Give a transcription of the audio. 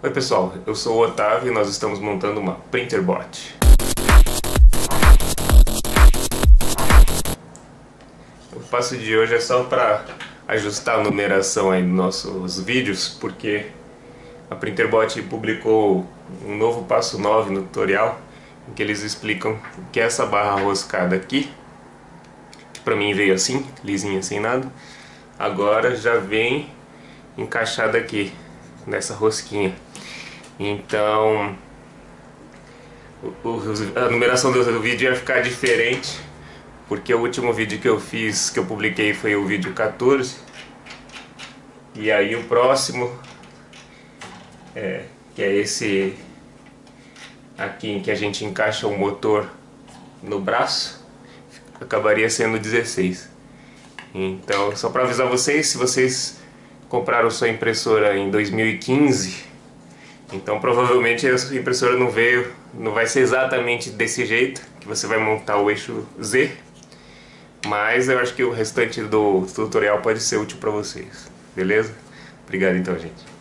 Oi pessoal, eu sou o Otávio e nós estamos montando uma Printerbot. O passo de hoje é só para ajustar a numeração aí dos nossos vídeos, porque a Printerbot publicou um novo passo 9 no tutorial, em que eles explicam que essa barra roscada aqui, que pra mim veio assim, lisinha sem nada, agora já vem encaixada aqui, nessa rosquinha. Então, a numeração do vídeo ia ficar diferente, porque o último vídeo que eu fiz, que eu publiquei, foi o vídeo 14. E aí o próximo, é, que é esse aqui em que a gente encaixa o motor no braço, acabaria sendo 16. Então, só para avisar vocês, se vocês compraram sua impressora em 2015, então provavelmente a sua impressora não veio, não vai ser exatamente desse jeito que você vai montar o eixo Z, mas eu acho que o restante do tutorial pode ser útil para vocês, beleza? Obrigado então, gente.